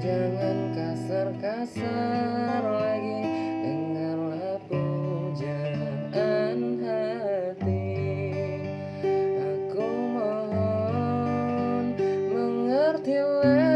jangan kasar-kasar lagi. Dengarlah pujaan hati. Aku mohon mengertilah